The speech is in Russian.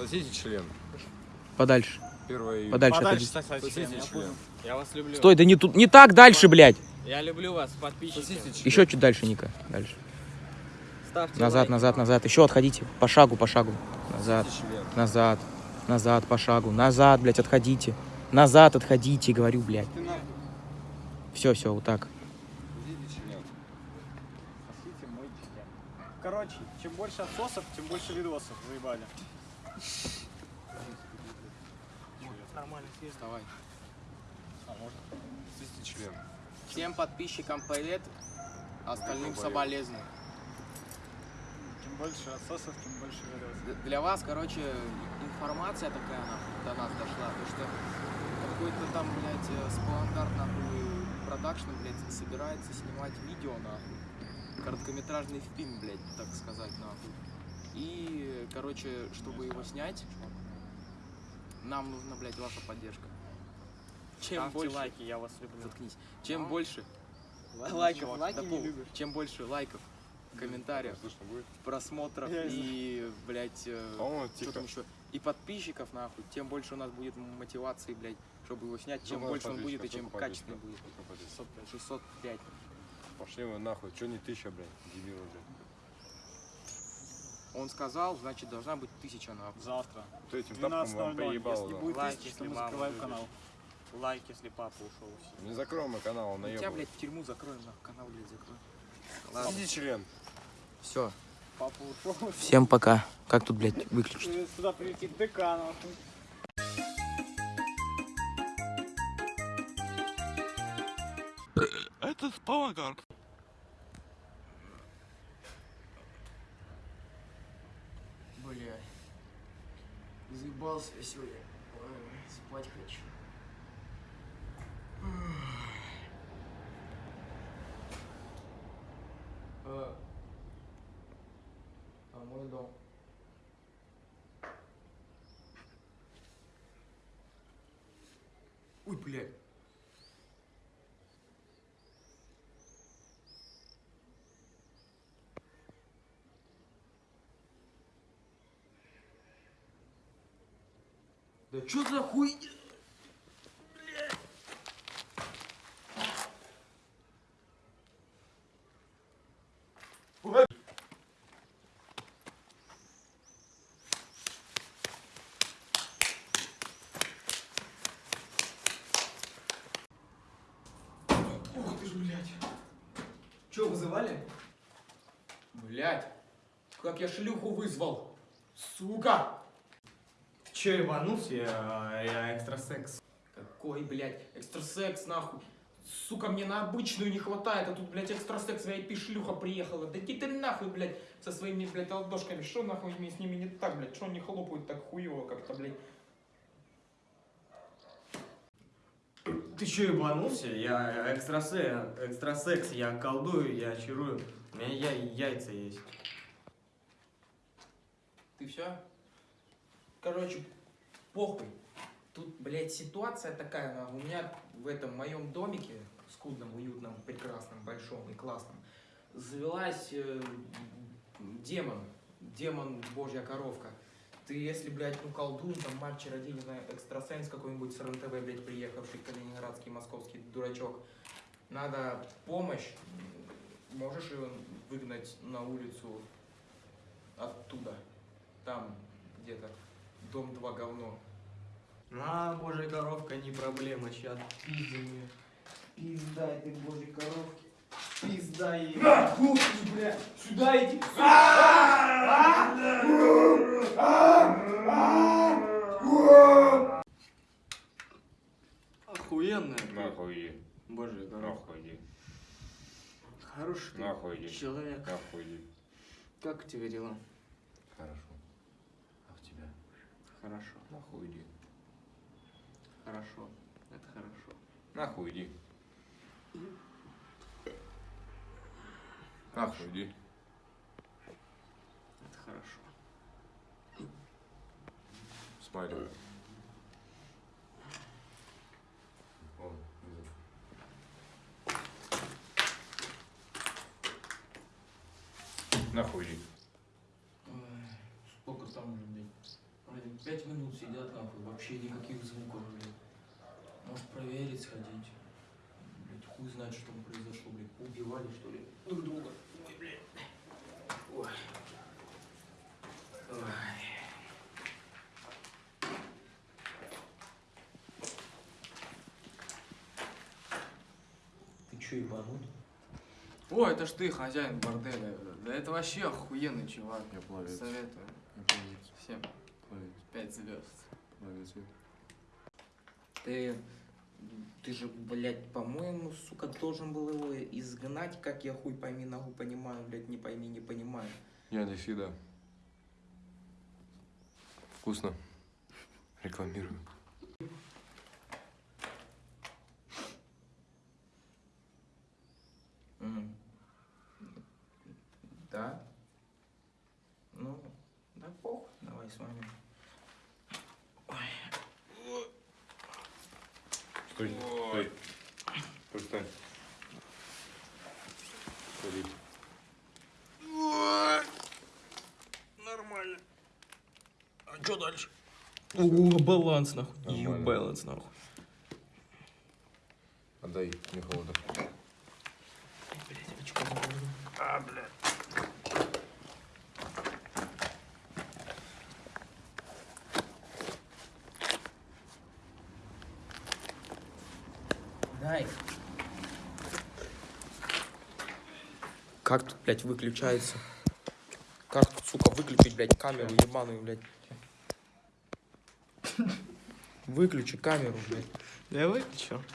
Сосите член. Подальше. Первое Подальше Подальше, отойди. я член. Я вас люблю. Стой, да не тут, не так дальше, блядь. Я люблю вас, подписчики. Сосите член. Еще чуть дальше, Ника. Дальше. Ставьте Назад, лайки. назад, назад. Еще отходите. По шагу, по шагу. Назад, назад, назад, по шагу. Назад, блядь, отходите. Назад отходите, говорю, блядь. Все, все, вот так. Короче, чем больше отсосов, тем больше видосов. Заебали. Нормально съесть. Давай. А можно? Член. Всем подписчикам привет, остальным Привет. соболезную. Чем больше отсосов, тем больше видосов. Для вас, короче, информация такая нахуй, до нас дошла, то что какой-то там, блядь, э, спландарт, нахуй, продакшн, блядь, собирается снимать видео, нахуй. Короткометражный фильм, блядь, так сказать, нахуй. И, короче, чтобы его снять, нам нужна, блядь, ваша поддержка. Чем Ставьте больше... лайки, я вас люблю. Заткнись. Чем А? больше Лайков, чувак, лайки да не любишь. чем больше лайков, комментариев, просмотров Я и, блядь, э, что там еще, и подписчиков, нахуй, тем больше у нас будет мотивации, блядь, чтобы его снять, чем Сколько больше он будет и чем Сколько качественный будет. подписчиков? Сколько подписчиков? 605. Пошли вы нахуй. Че не тысяча, блядь? Дебилы, блядь. Он сказал, значит, должна быть тысяча, нахуй. Завтра. Кто этим тапком вам 12.00. поебал, Если будет Лайк, тысяча, то если мы закрываем любишь. канал. Лайк, если папа ушел. Не закроем мы канал, он Мы тебя, блядь, в тюрьму закроем, нахуй, канал, блядь, закроем. Ладно, Сосите член. все. Папа ушел. Всем пока. Как тут, блядь, выключить? Сюда прилетит ДК, нахуй. Это спалагард. Бля. Заебался я сегодня. Ой, Спать хочу. А, а мой дом. Ой, блядь. Да чё за хуйня? Ух ты ж, блядь. Чё, вызывали? Блядь, как я шлюху вызвал. Сука! Че, ебанулся? Я, я экстрасекс. Какой, блядь, экстрасекс, нахуй. Сука, мне на обычную не хватает, а тут, блядь, экстрасекс, VIP-шлюха приехала. Да иди ты нахуй, блядь, со своими, блядь, ладошками. Что нахуй с ними не так, блядь? Что они хлопают так хуево как-то, блядь? Ты че, ебанулся? Я экстрасе, экстрасекс, я колдую, я чарую. У меня я, яйца есть. Ты все? Короче, похуй. Тут, блядь, ситуация такая, у меня в этом моем домике, скудном, уютном, прекрасном, большом и классном, завелась э, демон, демон божья коровка. Ты, если, блядь, ну, колдун, там, маг, чародей, знаю, экстрасенс какой-нибудь с РНТВ, блядь, приехавший, калининградский, московский дурачок, надо помощь, можешь ее выгнать на улицу оттуда, там, где-то, дом 2 говно. На, божья коровка, не проблема, сейчас пиздим ее. Пизда этой божьей коровки. Пизда ей. Ух ты, бля, сюда иди. Охуенная. Нахуй иди. Божья коровка. Нахуй иди. Хороший ты Нахуй иди. человек. Нахуй иди. Как у тебя дела? Хорошо. А в тебя? Хорошо. Нахуй иди. Хорошо. Это хорошо. Нахуй иди. Нахуй иди. Это хорошо. Вызов. Нахуй иди. Сколько там уже, блядь? Блин, Пять минут сидят нахуй, вообще никаких звуков, блин. Может проверить, сходить. Блять, хуй знает, что там произошло, блядь. Убивали, что ли, друг друга. Ой, блядь. Ой. Ой. Ты чё, ебанут? О, это ж ты, хозяин борделя. Да это вообще охуенный чувак. Я пловец. Советую. Я пловец. Всем Пять звезд. Пловец. Ты, ты же, блядь, по-моему, сука, должен был его изгнать, как я хуй пойми, нахуй понимаю, блядь, не пойми, не понимаю. Я не фида. Вкусно. Рекламирую. М. Да? Ну, да похуй, давай с вами. Стой, стой. Стой, стой. Ходить. Нормально. А что дальше? О, баланс нахуй. Ю баланс нахуй. Отдай, мне холодно. Блять, очко. А, блядь. Дай. Как тут, блядь, выключается? Как тут, сука, выключить, блядь, камеру ебаную, блядь? Выключи камеру, блядь. Давай, чё?